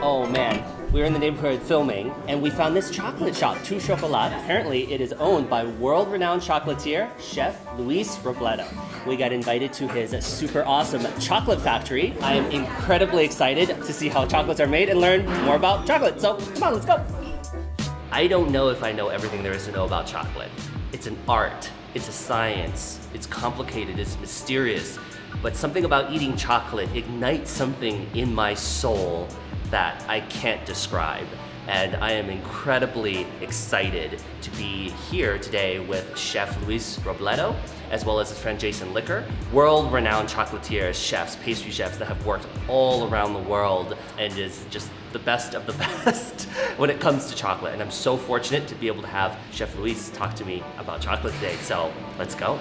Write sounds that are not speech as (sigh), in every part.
Oh man, we were in the neighborhood filming and we found this chocolate shop, Tout Chocolat. Apparently it is owned by world-renowned chocolatier, Chef Luis Robledo. We got invited to his super awesome chocolate factory. I am incredibly excited to see how chocolates are made and learn more about chocolate. So come on, let's go. I don't know if I know everything there is to know about chocolate. It's an art, it's a science, it's complicated, it's mysterious, but something about eating chocolate ignites something in my soul that I can't describe. And I am incredibly excited to be here today with Chef Luis Robledo, as well as his friend Jason Licker, world-renowned chocolatiers, chefs, pastry chefs that have worked all around the world and is just the best of the (laughs) best when it comes to chocolate. And I'm so fortunate to be able to have Chef Luis talk to me about chocolate today. So let's go.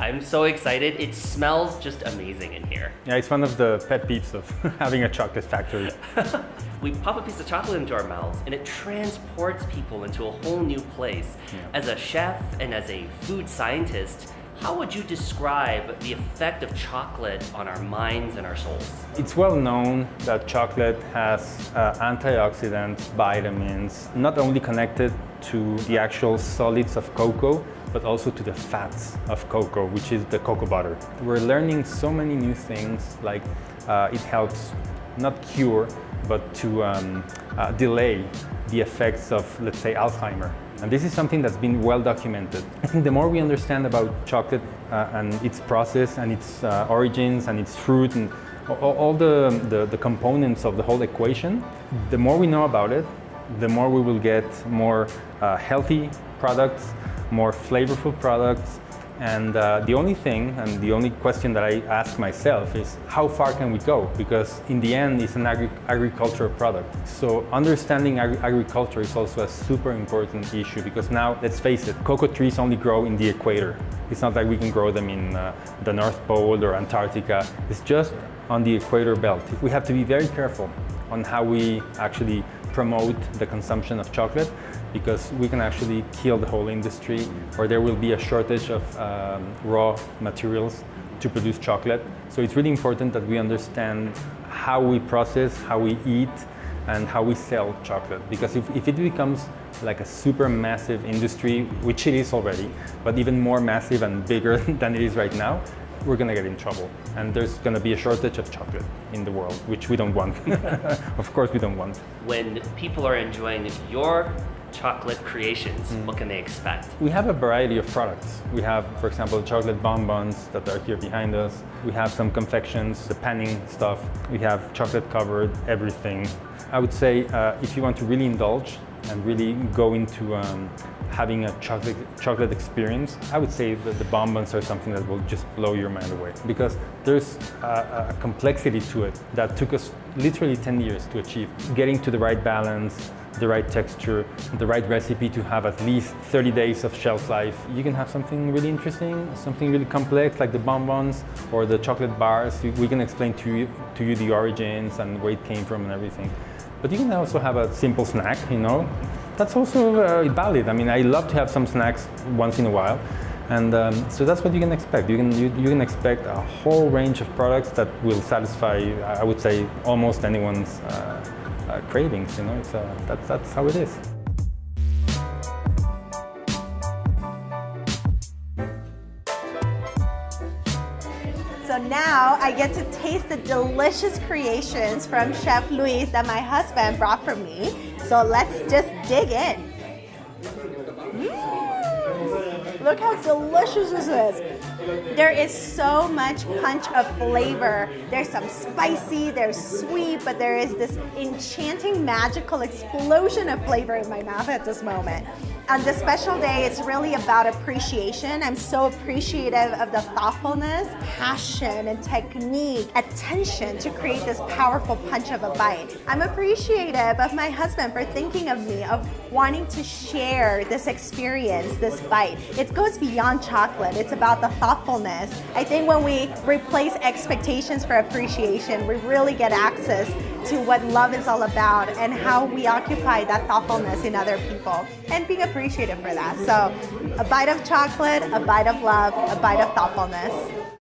I'm so excited. It smells just amazing in here. Yeah, it's one of the pet peeves of (laughs) having a chocolate factory. (laughs) we pop a piece of chocolate into our mouths and it transports people into a whole new place. Yeah. As a chef and as a food scientist, how would you describe the effect of chocolate on our minds and our souls? It's well known that chocolate has uh, antioxidants, vitamins, not only connected to the actual solids of cocoa, but also to the fats of cocoa, which is the cocoa butter. We're learning so many new things, like uh, it helps not cure, but to um, uh, delay the effects of, let's say, Alzheimer. And this is something that's been well documented. I think the more we understand about chocolate uh, and its process and its uh, origins and its fruit and all, the, the, the components of the whole equation, the more we know about it, the more we will get more uh, healthy products, more flavorful products. And uh, the only thing, and the only question that I ask myself is, how far can we go? Because in the end, it's an agri agricultural product. So understanding agri agriculture is also a super important issue because now, let's face it, cocoa trees only grow in the equator. It's not like we can grow them in uh, the North Pole or Antarctica. It's just on the equator belt. We have to be very careful on how we actually promote the consumption of chocolate because we can actually kill the whole industry or there will be a shortage of um, raw materials to produce chocolate. So it's really important that we understand how we process, how we eat, and how we sell chocolate. Because if, if it becomes like a super massive industry, which it is already, but even more massive and bigger (laughs) than it is right now, we're going to get in trouble. And there's going to be a shortage of chocolate in the world, which we don't want. (laughs) of course we don't want. When people are enjoying your chocolate creations, mm. what can they expect? We have a variety of products. We have, for example, chocolate bonbons that are here behind us. We have some confections, the panning stuff. We have chocolate covered everything. I would say uh, if you want to really indulge and really go into um, having a chocolate, chocolate experience, I would say that the bonbons are something that will just blow your mind away because there's a, a complexity to it that took us literally 10 years to achieve. Getting to the right balance, the right texture, the right recipe to have at least 30 days of shelf life. You can have something really interesting, something really complex like the bonbons or the chocolate bars. We can explain to you, to you the origins and where it came from and everything. But you can also have a simple snack, you know. That's also uh, valid. I mean, I love to have some snacks once in a while. And um, so that's what you can expect. You can, you, you, can expect a whole range of products that will satisfy, I would say, almost anyone's uh, uh, cravings. You know, it's, that's, that's how it is. Now I get to taste the delicious creations from Chef Luis that my husband brought for me. So let's just dig in. Mm. Look how delicious this is. There is so much punch of flavor. There's some spicy, there's sweet, but there is this enchanting, magical explosion of flavor in my mouth at this moment. On this special day, it's really about appreciation. I'm so appreciative of the thoughtfulness, passion, and technique, attention to create this powerful punch of a bite. I'm appreciative of my husband for thinking of me, of wanting to share this experience, this bite. It goes beyond chocolate. It's about the thoughtfulness. I think when we replace expectations for appreciation, we really get access to what love is all about and how we occupy that thoughtfulness in other people and being appreciative for that. So a bite of chocolate, a bite of love, a bite of thoughtfulness.